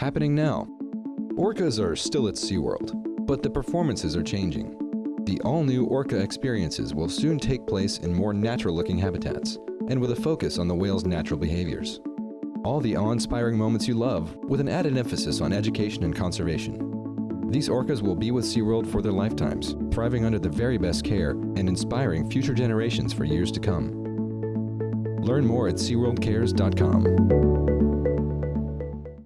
Happening now. Orcas are still at SeaWorld, but the performances are changing. The all-new Orca experiences will soon take place in more natural-looking habitats and with a focus on the whale's natural behaviors. All the awe-inspiring moments you love with an added emphasis on education and conservation. These orcas will be with SeaWorld for their lifetimes, thriving under the very best care and inspiring future generations for years to come. Learn more at SeaWorldCares.com.